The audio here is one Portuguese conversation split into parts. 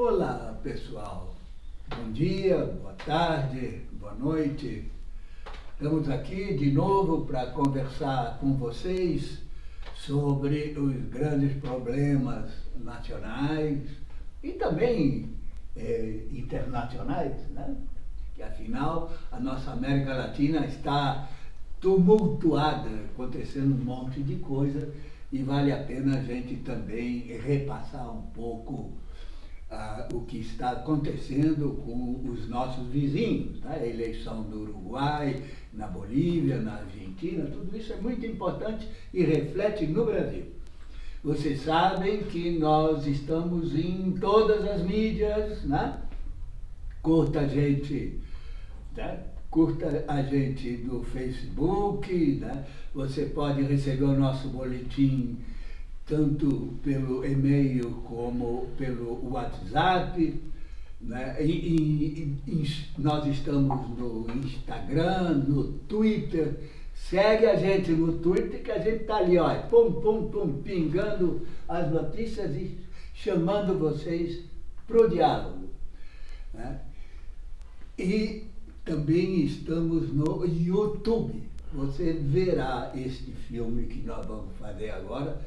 Olá, pessoal. Bom dia, boa tarde, boa noite. Estamos aqui de novo para conversar com vocês sobre os grandes problemas nacionais e também eh, internacionais, né? que afinal a nossa América Latina está tumultuada, acontecendo um monte de coisa e vale a pena a gente também repassar um pouco ah, o que está acontecendo com os nossos vizinhos, tá? a eleição do Uruguai, na Bolívia, na Argentina, tudo isso é muito importante e reflete no Brasil. Vocês sabem que nós estamos em todas as mídias, né? Curta a gente, né? curta a gente no Facebook, né? você pode receber o nosso boletim tanto pelo e-mail como pelo WhatsApp. Né? E, e, e, nós estamos no Instagram, no Twitter. Segue a gente no Twitter que a gente está ali, ó, pum, pum, pum, pingando as notícias e chamando vocês para o diálogo. Né? E também estamos no YouTube. Você verá este filme que nós vamos fazer agora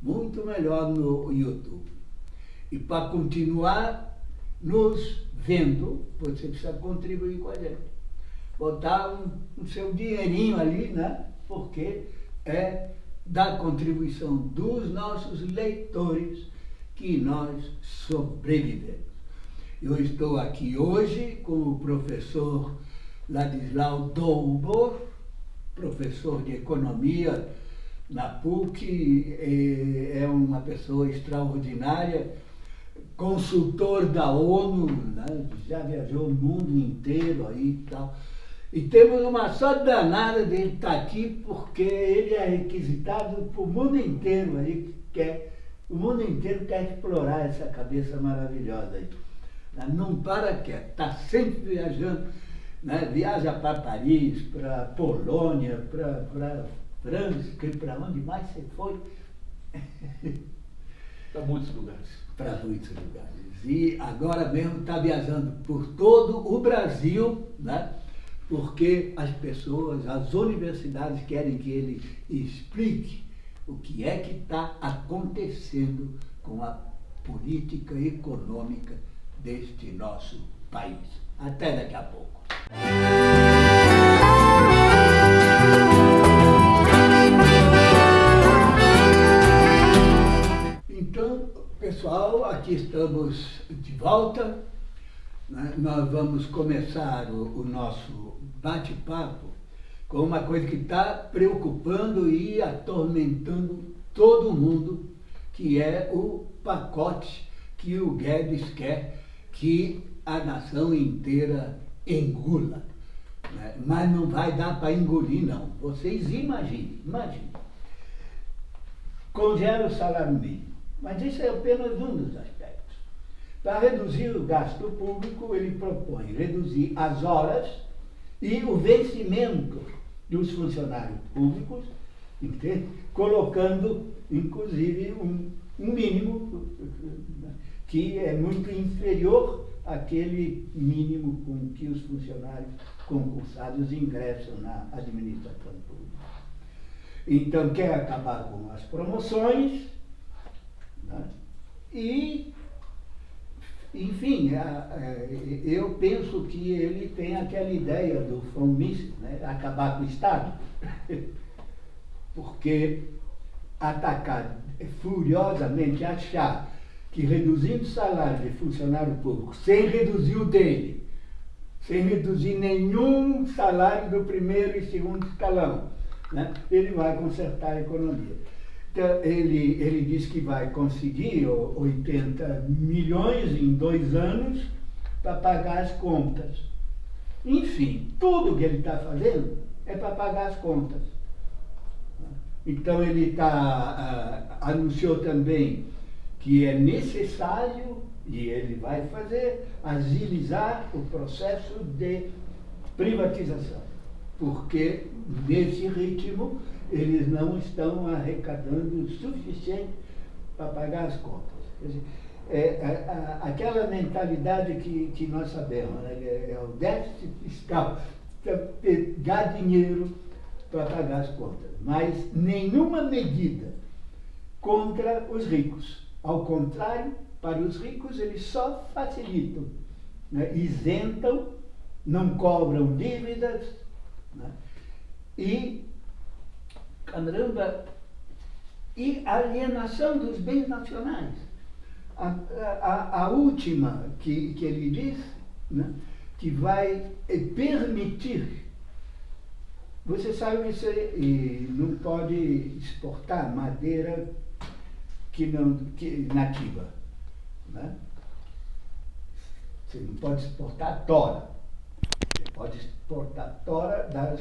muito melhor no YouTube. E para continuar nos vendo, você precisa contribuir com a gente. Botar um, um seu dinheirinho ali, né? Porque é da contribuição dos nossos leitores que nós sobrevivemos. Eu estou aqui hoje com o professor Ladislau Doubor, professor de Economia na PUC, é uma pessoa extraordinária, consultor da ONU, né? já viajou o mundo inteiro aí e tal. E temos uma sorte danada de ele estar aqui, porque ele é requisitado para o mundo inteiro aí, quer, o mundo inteiro quer explorar essa cabeça maravilhosa aí. Não para quieto, está sempre viajando né? viaja para Paris, para Polônia, para Para onde mais você foi? Para muitos lugares. Para muitos lugares. E agora mesmo está viajando por todo o Brasil, né? porque as pessoas, as universidades querem que ele explique o que é que está acontecendo com a política econômica deste nosso país. Até daqui a pouco. Aqui estamos de volta. Né? Nós vamos começar o, nosso bate-papo com uma coisa que está preocupando e atormentando todo mundo, que é o pacote que o Guedes quer que a nação inteira engula. Né? Mas não vai dar para engolir, não. Vocês imaginem, imaginem. Congela o salário mínimo. Mas isso é apenas um dos aspectos. Para reduzir o gasto público, ele propõe reduzir as horas e o vencimento dos funcionários públicos, entende? colocando, inclusive, um, um mínimo que é muito inferior aquele mínimo com que os funcionários concursados ingressam na administração pública. Então, quer acabar com as promoções né? e, enfim, eu penso que ele tem aquela ideia do Fomício, né? acabar com o Estado, porque atacar furiosamente, achar que reduzindo o salário de funcionário público, sem reduzir o dele, sem reduzir nenhum salário do primeiro e segundo escalão, né, ele vai consertar a economia. Então, ele, ele diz que vai conseguir 80 milhões em dois anos para pagar as contas. Enfim, tudo que ele está fazendo é para pagar as contas. Então ele tá, uh, anunciou também que é necessário, e ele vai fazer, agilizar o processo de privatização. Porque, nesse ritmo, eles não estão arrecadando o suficiente para pagar as contas. Dizer, é, é, aquela mentalidade que, que nós sabemos, né? é, é o déficit fiscal, pegar dinheiro para pagar as contas, mas nenhuma medida contra os ricos. Ao contrário, para os ricos eles só facilitam, né? isentam, não cobram dívidas né? e, caramba, e alienação dos bens nacionais. A, a, a última que, que ele diz, né? que vai permitir você sabe que você não pode exportar madeira que não, que, nativa. Né? Você não pode exportar tora. Pode exportar tora das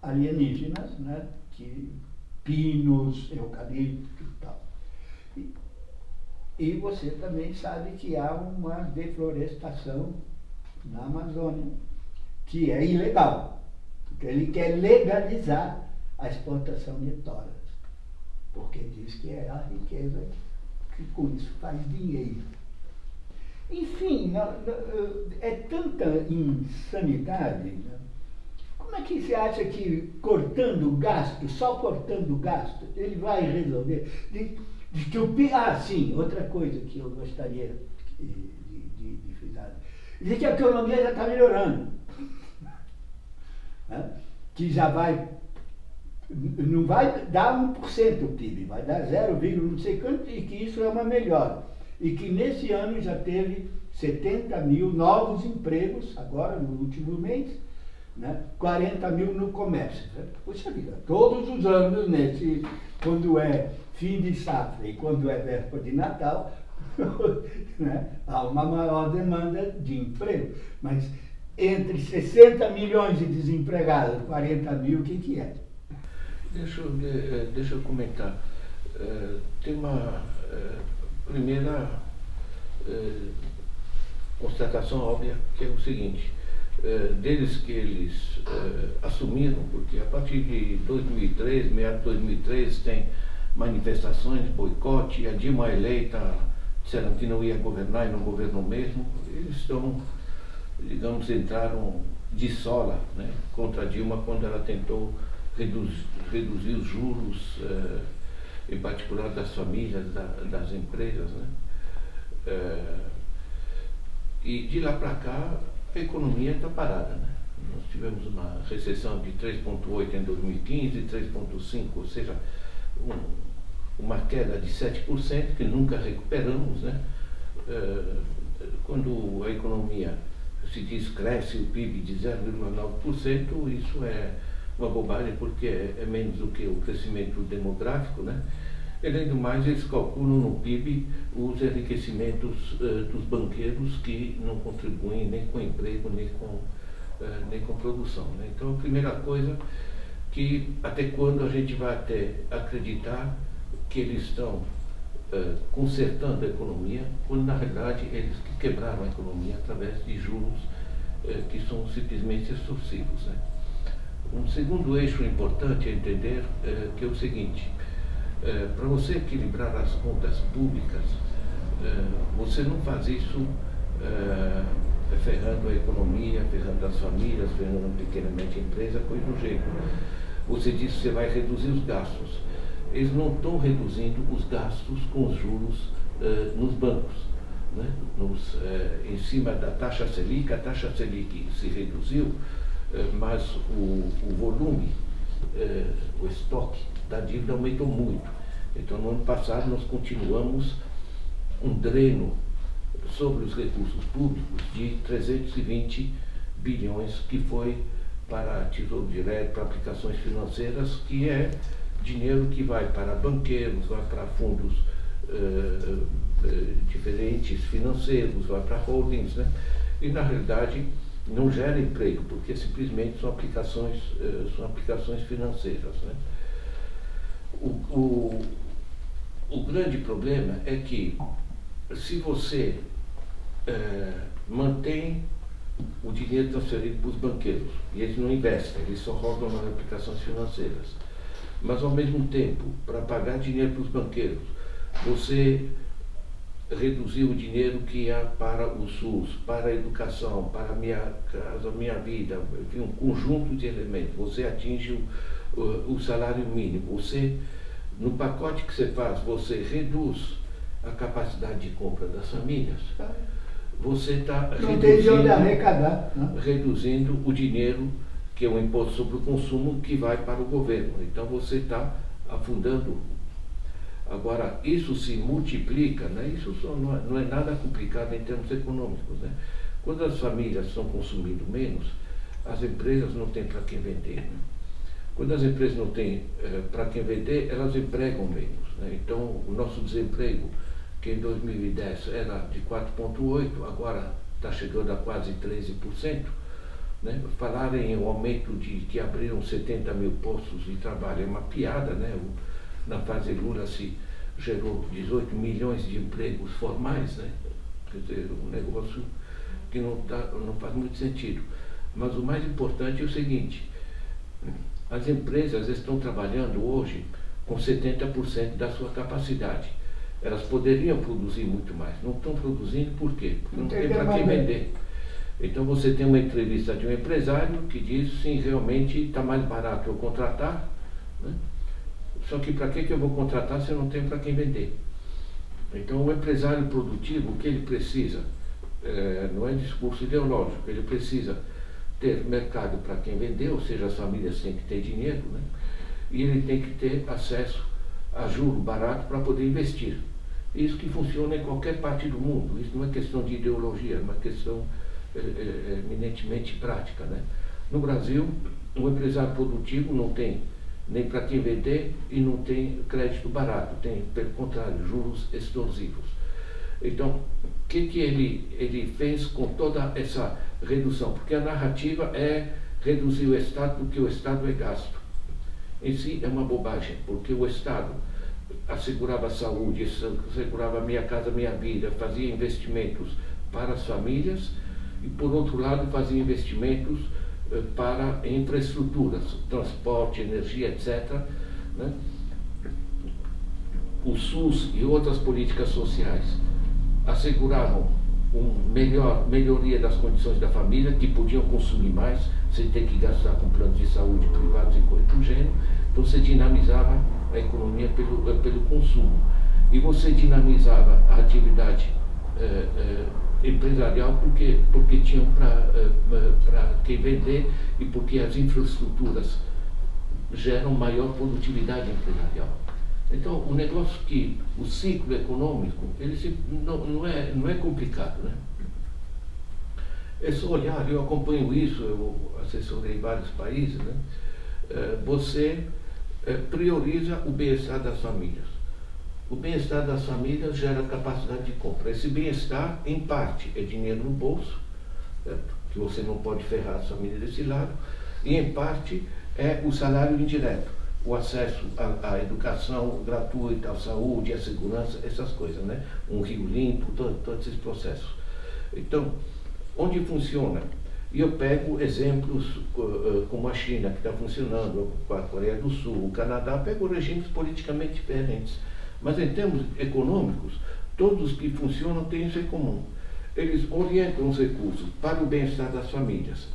alienígenas, né? que, pinos, eucalipto e tal. E, e você também sabe que há uma deflorestação na Amazônia, que é ilegal. Porque ele quer legalizar a exportação de toras. Porque diz que é a riqueza que com isso faz dinheiro. Enfim, é tanta insanidade. Né? Como é que você acha que cortando o gasto, só cortando o gasto, ele vai resolver? De, de que o, ah, sim, outra coisa que eu gostaria de, de, de frisar. Dizer que a economia já está melhorando. Né? Que já vai não vai dar 1% o PIB, vai dar 0, não sei quanto, e que isso é uma melhora. E que nesse ano já teve 70 mil novos empregos, agora no último mês, né? 40 mil no comércio. Puxa vida, todos os anos, nesse, quando é fim de safra e quando é véspera de Natal, né? há uma maior demanda de emprego. Mas entre 60 milhões de desempregados e 40 mil, o que, que é? Deixa eu, eh, deixa eu comentar. Eh, tem uma eh, primeira constatação óbvia, que é o seguinte, deles que eles assumiram, porque a partir de 2003, meados de 2003, tem manifestações, boicote, a Dilma eleita disseram que não ia governar e não governou mesmo, eles estão, digamos, entraram de sola né, contra a Dilma quando ela tentou reduzir, reduzir os juros, eh, em particular das famílias, da, das empresas. Né? Eh, e de lá para cá a economia está parada. Né? Nós tivemos uma recessão de 3,8 em 2015, 3,5, ou seja, um, uma queda de 7% que nunca recuperamos. Né? Eh, quando a economia se diz cresce o PIB de 0,9%, isso é uma bobagem porque é, é, menos do que o crescimento demográfico, né? Além do mais, eles calculam no PIB os enriquecimentos uh, dos banqueiros que não contribuem nem com emprego, nem com, uh, nem com produção. Né? Então, a primeira coisa que até quando a gente vai até acreditar que eles estão uh, consertando a economia, quando na realidade eles quebraram a economia através de juros que são simplesmente extorsivos. Né? Um segundo eixo importante a entender é, que é o seguinte, é, para você equilibrar as contas públicas, é, você não faz isso é, ferrando a economia, ferrando as famílias, ferrando a empresa, coisa do jeito. Você diz que você vai reduzir os gastos. Eles não estão reduzindo os gastos com os juros é, nos bancos. Né? Nos, é, em cima da taxa Selic, a taxa Selic se reduziu, mas o, o volume, eh, o estoque da dívida aumentou muito. Então, no ano passado, nós continuamos um dreno sobre os recursos públicos de 320 bilhões, que foi para Tesouro Direto, para aplicações financeiras, que é dinheiro que vai para banqueiros, vai para fundos eh, eh, diferentes financeiros, vai para holdings, né? E, na realidade, não gera emprego, porque simplesmente são aplicações, eh, são aplicações financeiras. Né? O, o, o grande problema é que se você é, mantém o dinheiro transferido para os banqueiros, e eles não investem, eles só rodam nas aplicações financeiras, mas ao mesmo tempo, para pagar dinheiro para os banqueiros, você reduzir o dinheiro que ia para o SUS, para a educação, para a minha casa, minha vida, enfim, um conjunto de elementos. Você atinge o, o, o salário mínimo. Você, no pacote que você faz, você reduz a capacidade de compra das famílias. Você está reduzindo, né? reduzindo o dinheiro que é o imposto sobre o consumo que vai para o governo. Então você está afundando Agora, isso se multiplica, né? isso não é, não é nada complicado em termos econômicos. Né? Quando as famílias estão consumindo menos, as empresas não têm para quem vender. Né? Quando as empresas não têm eh, para quem vender, elas empregam menos. Né? Então, o nosso desemprego, que em 2010 era de 4,8%, agora está chegando a quase 13%. Né? Falarem em um aumento de que abriram 70 mil postos de trabalho é uma piada, né? O, na fase Lula se gerou 18 milhões de empregos formais, né? quer dizer, um negócio que não, tá, não faz muito sentido. Mas o mais importante é o seguinte, as empresas estão trabalhando hoje com 70% da sua capacidade. Elas poderiam produzir muito mais. Não estão produzindo por quê? Porque não tem para quem vender. Então você tem uma entrevista de um empresário que diz sim, realmente está mais barato eu contratar. Né? Só que para que, que eu vou contratar se eu não tenho para quem vender? Então, o empresário produtivo, o que ele precisa, é, não é discurso ideológico, ele precisa ter mercado para quem vender, ou seja, as famílias têm que ter dinheiro, né? e ele tem que ter acesso a juro barato para poder investir. Isso que funciona em qualquer parte do mundo, isso não é questão de ideologia, é uma questão é, é, eminentemente prática. Né? No Brasil, o empresário produtivo não tem nem para quem vender e não tem crédito barato, tem, pelo contrário, juros extorsivos. Então, o que, que ele, ele fez com toda essa redução? Porque a narrativa é reduzir o Estado porque o Estado é gasto. Em si é uma bobagem, porque o Estado assegurava a saúde, assegurava minha casa, minha vida, fazia investimentos para as famílias e, por outro lado, fazia investimentos para infraestruturas, transporte, energia, etc. Né? O SUS e outras políticas sociais asseguravam uma melhor, melhoria das condições da família, que podiam consumir mais, sem ter que gastar com planos de saúde privados e coisa do gênero. Então você dinamizava a economia pelo, eh, pelo consumo. E você dinamizava a atividade eh, eh, empresarial porque, porque tinham para uh, quem vender e porque as infraestruturas geram maior produtividade empresarial. Então, o negócio que o ciclo econômico, ele se, não, não, é, não é complicado. Né? É só olhar, eu acompanho isso, eu assessorei vários países, né? Uh, você uh, prioriza o bem-estar das famílias. O bem-estar das famílias gera capacidade de compra. Esse bem-estar, em parte, é dinheiro no bolso, certo? que você não pode ferrar as famílias desse lado, e em parte é o salário indireto, o acesso à, à educação gratuita, à saúde, à segurança, essas coisas, né? Um rio limpo, todo, todos esses processos. Então, onde funciona? E eu pego exemplos uh, como a China, que está funcionando, a Coreia do Sul, o Canadá, pego regimes politicamente diferentes mas em termos econômicos, todos que funcionam têm isso em comum. Eles orientam os recursos para o bem-estar das famílias,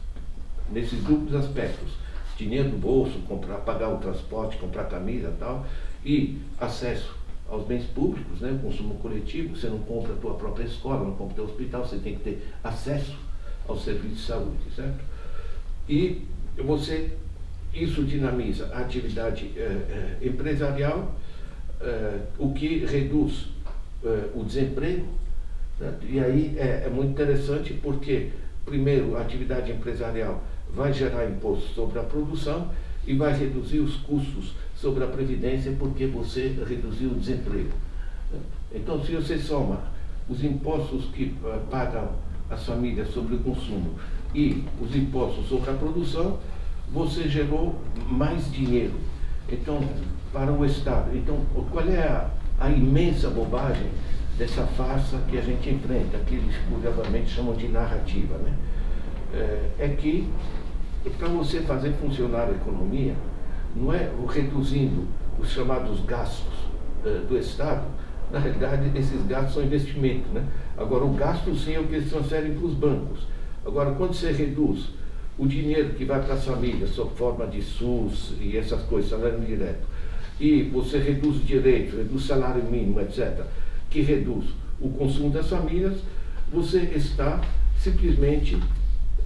nesses duplos aspectos. Dinheiro no bolso, comprar, pagar o transporte, comprar camisa e tal, e acesso aos bens públicos, né, consumo coletivo, você não compra a tua própria escola, não compra o teu hospital, você tem que ter acesso ao serviço de saúde, certo? E você, isso dinamiza a atividade eh, eh, empresarial uh, o que reduz uh, o desemprego. E aí é, é, muito interessante porque, primeiro, a atividade empresarial vai gerar imposto sobre a produção e vai reduzir os custos sobre a previdência porque você reduziu o desemprego. Então, se você soma os impostos que uh, pagam as famílias sobre o consumo e os impostos sobre a produção, você gerou mais dinheiro. Então, para o Estado. Então, qual é a, a imensa bobagem dessa farsa que a gente enfrenta, que eles curiosamente chamam de narrativa, né? É, é que para você fazer funcionar a economia, não é reduzindo os chamados gastos uh, do Estado, na realidade, esses gastos são investimento. Né? Agora, o gasto sim é o que eles transferem para os bancos. Agora, quando você reduz o dinheiro que vai para as famílias, sob forma de SUS e essas coisas, salário direto, e você reduz direito, reduz salário mínimo, etc., que reduz o consumo das famílias, você está simplesmente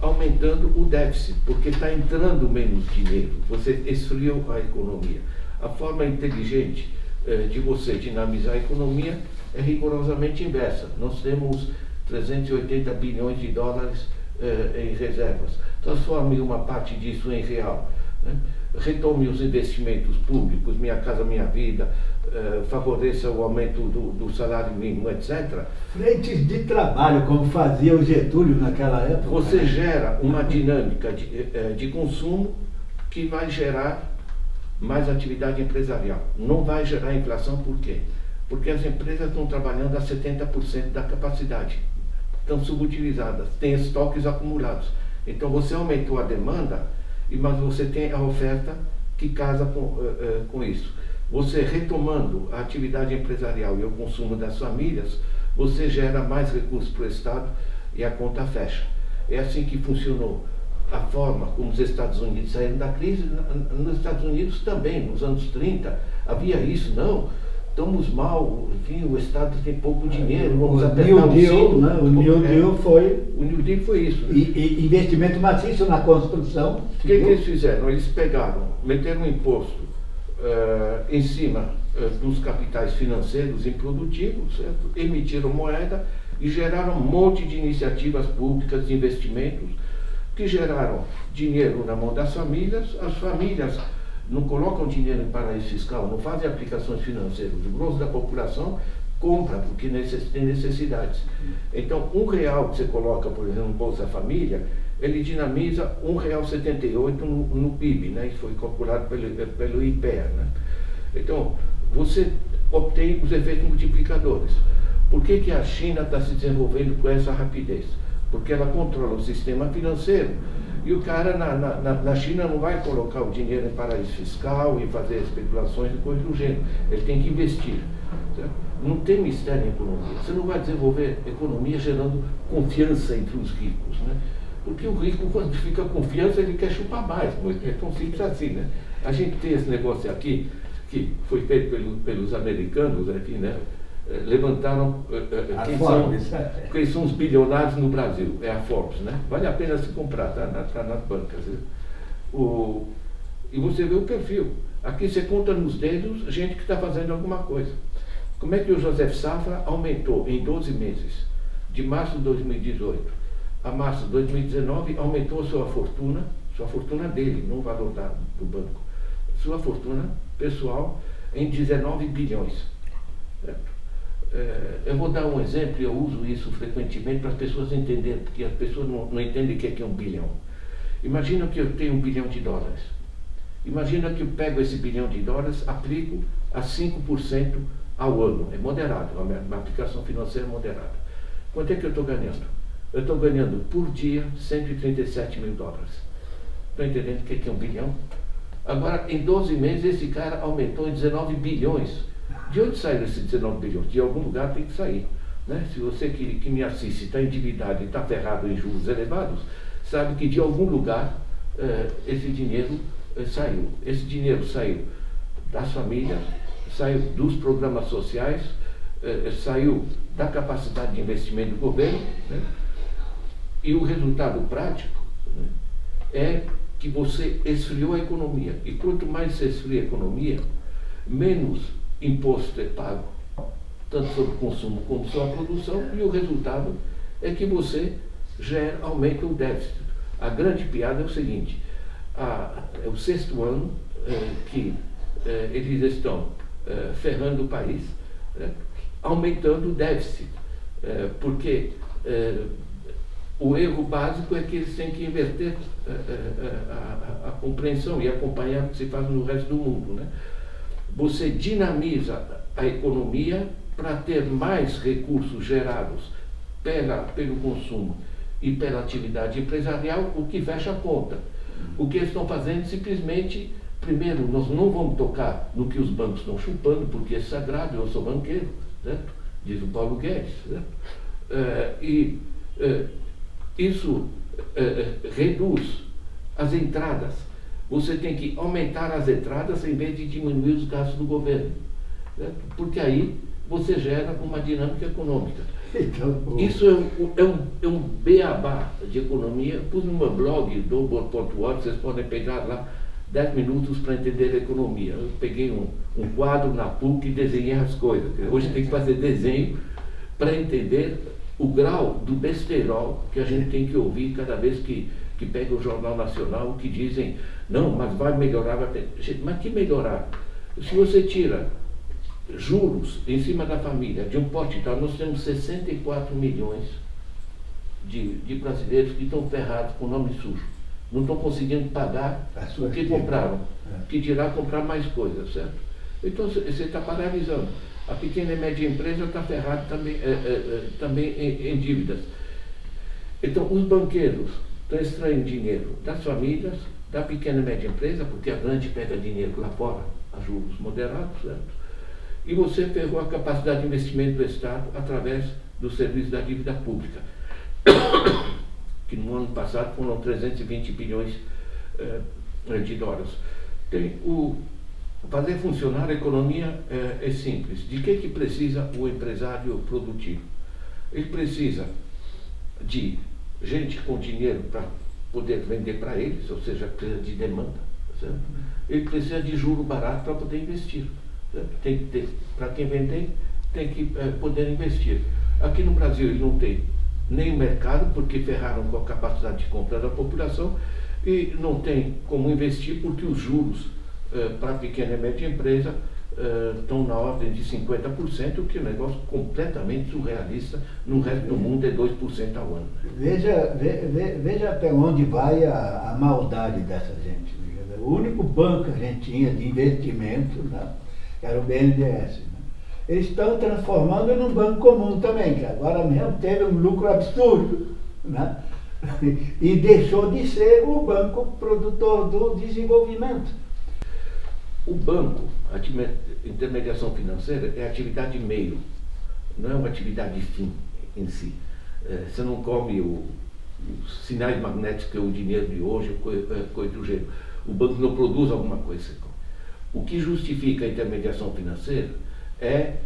aumentando o déficit, porque está entrando menos dinheiro, você esfriou a economia. A forma inteligente eh, de você dinamizar a economia é rigorosamente inversa. Nós temos 380 bilhões de dólares eh, em reservas. Transforme uma parte disso em real. Né? Retome os investimentos públicos, Minha Casa Minha Vida, eh, favoreça o aumento do, do, salário mínimo, etc. Frentes de trabalho, como fazia o Getúlio naquela época. Você gera uma dinâmica de, eh, de consumo que vai gerar mais atividade empresarial. Não vai gerar inflação, por quê? Porque as empresas estão trabalhando a 70% da capacidade, estão subutilizadas, têm estoques acumulados. Então você aumentou a demanda, mas você tem a oferta que casa com, uh, uh, com isso. Você retomando a atividade empresarial e o consumo das famílias, você gera mais recursos para o Estado e a conta fecha. É assim que funcionou a forma como os Estados Unidos saíram da crise. Nos Estados Unidos também, nos anos 30, havia isso, não. Estamos mal, enfim, o Estado tem pouco dinheiro, vamos o apertar New Deal, o né? O New é, Deal foi... O New Deal foi isso. Né? E, e investimento maciço na construção. O que, que, eles fizeram? Eles pegaram, meteram um imposto uh, em cima uh, dos capitais financeiros improdutivos, certo? emitiram moeda e geraram um monte de iniciativas públicas de investimentos que geraram dinheiro na mão das famílias, as famílias não colocam dinheiro em paraíso fiscal, não fazem aplicações financeiras. O grosso da população compra porque tem necessidades. Então, um real que você coloca, por exemplo, no Bolsa Família, ele dinamiza um real setenta no, no PIB, né? Isso foi calculado pelo, pelo IPEA, né? Então, você obtém os efeitos multiplicadores. Por que, que a China está se desenvolvendo com essa rapidez? porque ela controla o sistema financeiro. E o cara na, na, na China não vai colocar o dinheiro em paraíso fiscal e fazer especulações e coisas do gênero. Ele tem que investir. Não tem mistério em economia. Você não vai desenvolver economia gerando confiança entre os ricos. Né? Porque o rico, quando fica confiança, ele quer chupar mais. É tão simples assim. Né? A gente tem esse negócio aqui, que foi feito pelo, pelos americanos aqui, né? Eh, levantaram uh, uh, quem, Forbes, são, quem são os bilionários no Brasil. É a Forbes, né? Vale a pena se comprar, tá, na, tá nas bancas. O, e você vê o perfil. Aqui você conta nos dedos gente que está fazendo alguma coisa. Como é que o José Safra aumentou em 12 meses, de março de 2018 a março de 2019, aumentou sua fortuna, sua fortuna dele, não o valor da, do banco, sua fortuna pessoal em 19 bilhões. Certo? É, eu vou dar um exemplo, eu uso isso frequentemente para as pessoas entenderem, porque as pessoas não, não entendem o que é, que é um bilhão. Imagina que eu tenho um bilhão de dólares. Imagina que eu pego esse bilhão de dólares, aplico a 5% ao ano. É moderado, é uma, uma aplicação financeira moderada. Quanto é que eu estou ganhando? Eu estou ganhando por dia 137 mil dólares. Estão entendendo o que é, que é um bilhão? Agora, em 12 meses, esse cara aumentou em 19 bilhões. De onde saíram esses 19 bilhões? De algum lugar tem que sair. Né? Se você que, que me assiste está endividado e está ferrado em juros elevados, sabe que de algum lugar eh, esse dinheiro eh, saiu. Esse dinheiro saiu das famílias, saiu dos programas sociais, eh, saiu da capacidade de investimento do governo. Né? E o resultado prático né, é que você esfriou a economia. E quanto mais você esfria a economia, menos imposto é pago, tanto sobre o consumo como sobre a produção, e o resultado é que você gera, aumenta o déficit. A grande piada é o seguinte, a, é o sexto ano é, que é, eles estão é, ferrando o país, é, aumentando o déficit, porque o erro básico é que eles têm que inverter a, a, a, compreensão e acompanhar o que se faz no resto do mundo. Né? Você dinamiza a economia para ter mais recursos gerados pela, pelo consumo e pela atividade empresarial, o que fecha a conta. O que eles estão fazendo simplesmente, primeiro, nós não vamos tocar no que os bancos estão chupando, porque é sagrado, eu sou banqueiro, certo? diz o Paulo Guedes. É, e é, isso é, reduz as entradas. Você tem que aumentar as entradas em vez de diminuir os gastos do governo. Certo? Porque aí você gera uma dinâmica econômica. Então, Isso é um, é, um, é um beabá de economia. Pus no meu blog, do.org, vocês podem pegar lá 10 minutos para entender a economia. Eu peguei um, um quadro na PUC e desenhei as coisas. Hoje tem que fazer desenho para entender o grau do besterol que a gente tem que ouvir cada vez que, que pega o Jornal Nacional, que dizem, não, mas vai melhorar, vai ter... Mas que melhorar? Se você tira juros em cima da família, de um pote tal, nós temos 64 milhões de, de brasileiros que estão ferrados com nome sujo. Não estão conseguindo pagar o que compraram. É. Que dirá comprar mais coisas, certo? Então você está paralisando. A pequena e média empresa está ferrada também, é, é, é, também em, em dívidas. Então os banqueiros estão extraindo dinheiro das famílias, da pequena e média empresa, porque a grande pega dinheiro lá fora, a juros moderados, certo? e você pegou a capacidade de investimento do Estado através do serviço da dívida pública, que no ano passado foram 320 bilhões eh, de dólares. Tem o, fazer funcionar a economia é, é, simples. De que, que precisa o empresário produtivo? Ele precisa de gente com dinheiro para poder vender para eles, ou seja, precisa de demanda. Certo? Ele precisa de juro barato para poder investir tem que ter, para quem vender, tem que é, poder investir. Aqui no Brasil ele não tem nem o mercado, porque ferraram com a capacidade de compra da população, e não tem como investir porque os juros é, para a pequena e média empresa estão na ordem de 50%, o que é um negócio completamente surrealista. No resto do mundo é 2% ao ano. Veja, ve, veja até onde vai a, a maldade dessa gente. O único banco que a gente tinha de investimento, né? era o BNDES. Né? Eles estão transformando num banco comum também, que agora mesmo teve um lucro absurdo. Né? E deixou de ser o banco produtor do desenvolvimento. O banco, a intermediação financeira, é atividade meio, não é uma atividade fim em si. É, você não come o, os sinais magnéticos que é o dinheiro de hoje, coisa, coisa do gênero. O banco não produz alguma coisa. O que justifica a intermediação financeira é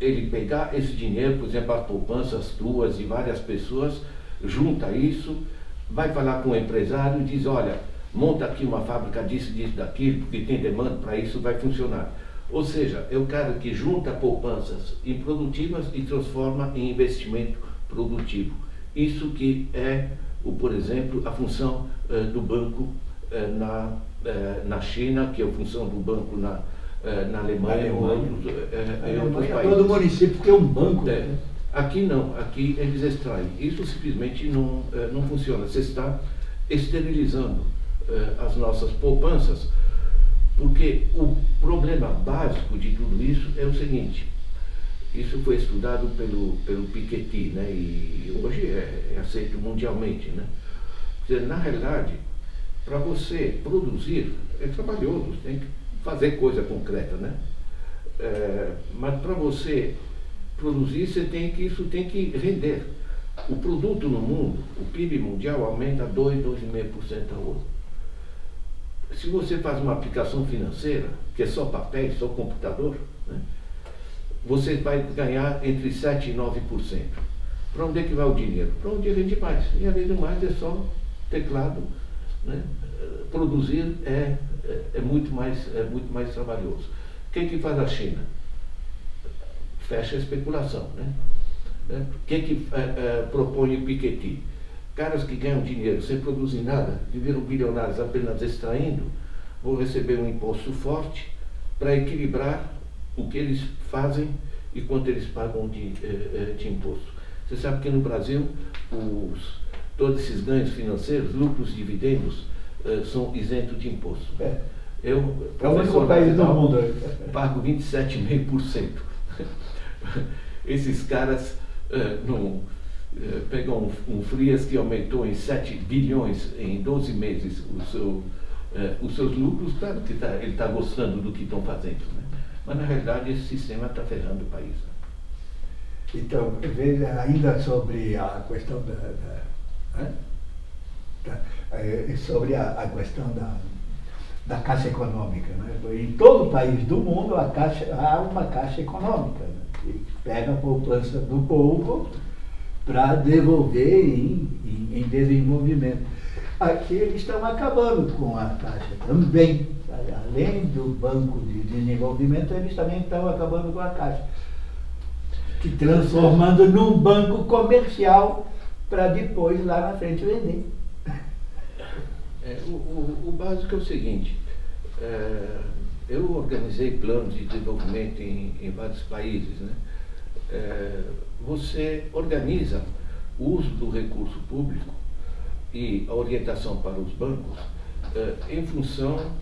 ele pegar esse dinheiro, por exemplo, as poupanças tuas e várias pessoas, junta isso, vai falar com o empresário e diz, olha, monta aqui uma fábrica disso, disso, daquilo, porque tem demanda para isso, vai funcionar. Ou seja, é o cara que junta poupanças improdutivas e transforma em investimento produtivo. Isso que é, o, por exemplo, a função uh, do banco uh, na é, na China, que é a função do banco na, é, na Alemanha, Alemanha. Outros, é, em outros países. Todo município tem um banco. Né? Aqui não, aqui eles extraem. Isso simplesmente não, não funciona. Você está esterilizando as nossas poupanças, porque o problema básico de tudo isso é o seguinte. Isso foi estudado pelo, pelo Piketty, né? e hoje é, é aceito mundialmente. Né? Dizer, na realidade, para você produzir, é trabalhoso, tem que fazer coisa concreta, né? É, mas para você produzir, você tem que, isso tem que render. O produto no mundo, o PIB mundial aumenta 2, 2,5% ao ano. Se você faz uma aplicação financeira, que é só papel, só computador, né, você vai ganhar entre 7% e 9%. Para onde é que vai o dinheiro? Para onde rende mais. E além do mais é só teclado, né? Produzir é, é, é, muito mais, é muito mais trabalhoso. O que, que faz a China? Fecha a especulação. Né? O que, que é, é, propõe o Piketty? Caras que ganham dinheiro sem produzir nada, que viram bilionários apenas extraindo, vão receber um imposto forte para equilibrar o que eles fazem e quanto eles pagam de, é, é, de imposto. Você sabe que no Brasil os, todos esses ganhos financeiros, lucros, dividendos, uh, são isentos de imposto. É. Eu, é o único país do mundo. Pago 27,5%. Esses caras uh, não, pegam um, um Frias que aumentou em 7 bilhões em 12 meses o seu, os seus lucros, claro que tá, ele está gostando do que estão fazendo. Né? Mas na realidade esse sistema está ferrando o país. Né? Então, veja ainda sobre a questão da, da, é, sobre a, a, questão da, da caixa econômica. Né? Em todo país do mundo caixa, há uma caixa econômica, né? que pega a poupança do povo para devolver em, em, em desenvolvimento. Aqui eles estão acabando com a caixa também. Além do Banco de Desenvolvimento, eles também estão acabando com a caixa. Que transformando num banco comercial para depois lá na frente vender. É, o, o, o, básico é o seguinte, é, eu organizei planos de desenvolvimento em, em vários países. Né? É, você organiza o uso do recurso público e a orientação para os bancos eh, em função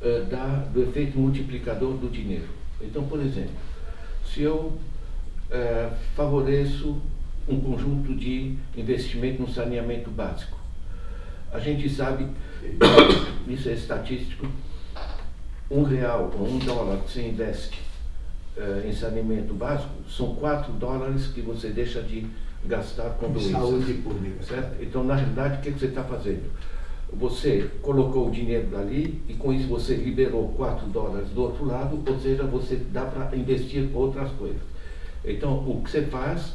eh, da, do efeito multiplicador do dinheiro. Então, por exemplo, se eu eh, favoreço um conjunto de investimento no saneamento básico, a gente sabe, isso é estatístico, um real ou um dólar que você investe em saneamento básico são quatro dólares que você deixa de gastar com doenças. Saúde pública. Certo? Então, na realidade, o que, que você está fazendo? Você colocou o dinheiro dali e com isso você liberou 4 dólares do outro lado, ou seja, você dá para investir outras coisas. Então, o que você faz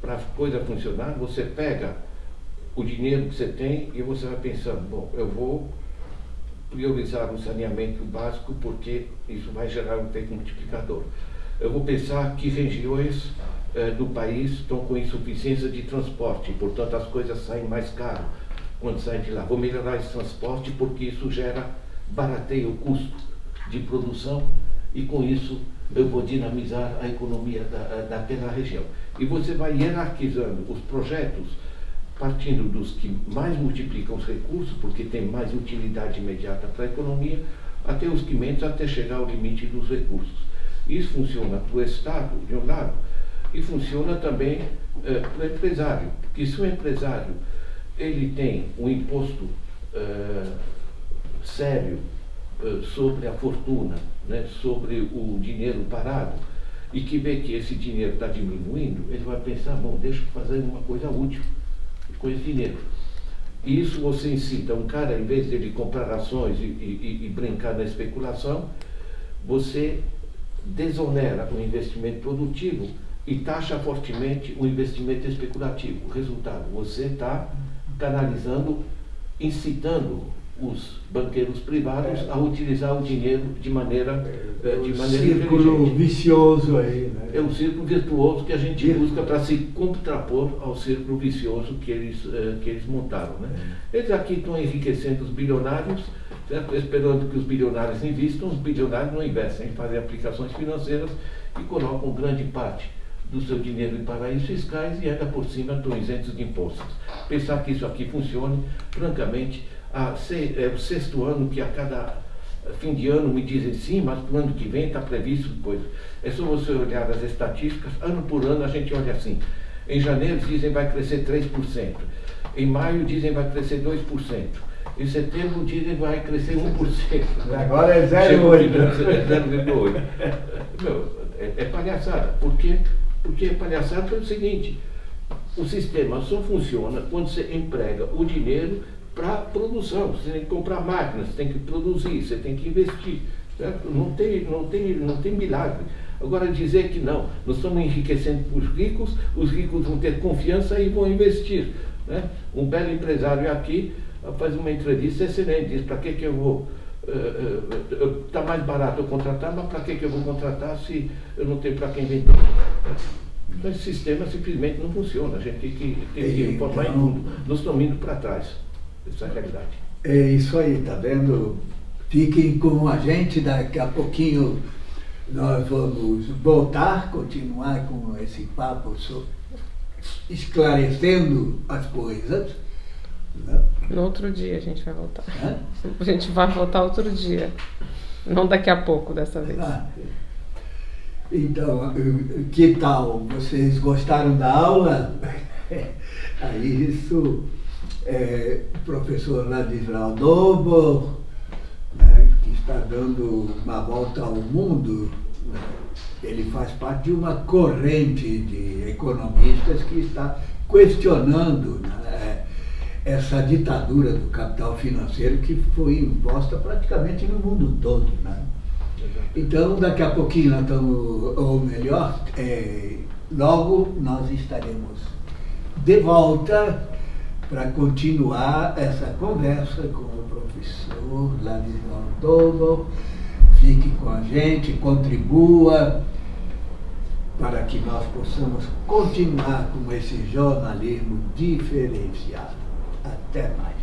para a coisa funcionar, você pega o dinheiro que você tem e você vai pensando, bom, eu vou priorizar o saneamento básico porque isso vai gerar um efeito multiplicador. Eu vou pensar que regiões eh, do país estão com insuficiência de transporte, portanto as coisas saem mais caro quando saem de lá. Vou melhorar esse transporte porque isso gera, barateia o custo de produção e com isso eu vou dinamizar a economia da, eh, daquela região. E você vai hierarquizando os projetos partindo dos que mais multiplicam os recursos, porque tem mais utilidade imediata para a economia, até os que menos, até chegar ao limite dos recursos. Isso funciona para o Estado, de um lado, e funciona também é, para o empresário. Porque se o empresário ele tem um imposto é, sério é, sobre a fortuna, né, sobre o dinheiro parado, e que vê que esse dinheiro está diminuindo, ele vai pensar, bom, deixa eu fazer uma coisa útil com esse dinheiro. E isso você incita um cara, em vez de ele comprar ações e, e, e brincar na especulação, você desonera o investimento produtivo e taxa fortemente o investimento especulativo. Resultado, você está canalizando, incitando os banqueiros privados é. a utilizar o dinheiro de maneira é, eh, de maneira círculo vicioso aí né? é um círculo virtuoso que a gente busca para se contrapor ao círculo vicioso que eles eh, que eles montaram né? É. eles aqui estão enriquecendo os bilionários certo? esperando que os bilionários investam os bilionários não investem fazem aplicações financeiras e colocam grande parte do seu dinheiro em paraísos fiscais e ainda por cima estão isentos de impostos. Pensar que isso aqui funcione, francamente, a, é o sexto ano que a cada fim de ano me dizem sim, mas para o ano que vem está previsto depois. É só você olhar as estatísticas, ano por ano a gente olha assim. Em janeiro dizem vai crescer 3%. Em maio dizem vai crescer 2%. Em setembro dizem vai crescer 1%. Agora é 0,8%. É, é, é palhaçada. Por quê? Porque palhaçada pelo seguinte, o sistema só funciona quando você emprega o dinheiro para produção. Você tem que comprar máquinas, você tem que produzir, você tem que investir. Certo? Não, tem, não, tem, não tem milagre. Agora dizer que não, nós estamos enriquecendo os ricos, os ricos vão ter confiança e vão investir. Né? Um belo empresário aqui faz uma entrevista excelente, diz para que, que eu vou está mais barato eu contratar, mas para que, que eu vou contratar se eu não tenho para quem vender? Então esse sistema simplesmente não funciona. A gente tem que, tem que informar então, em tudo. Nós estamos indo para trás. Essa é realidade. É isso aí, tá vendo? Fiquem com a gente, daqui a pouquinho nós vamos voltar, continuar com esse papo sobre, esclarecendo as coisas. No outro dia a gente vai voltar. Hã? A gente vai voltar outro dia. Não daqui a pouco dessa vez. Ah, então, que tal? Vocês gostaram da aula? Aí isso, é, o professor Ladislau Novo, né, que está dando uma volta ao mundo, né, ele faz parte de uma corrente de economistas que está questionando né, essa ditadura do capital financeiro que foi imposta praticamente no mundo todo. Né? Então, daqui a pouquinho nós estamos, ou melhor, é, logo nós estaremos de volta para continuar essa conversa com o professor Ladislau Dobo. Fique com a gente, contribua para que nós possamos continuar com esse jornalismo diferenciado. Até mais.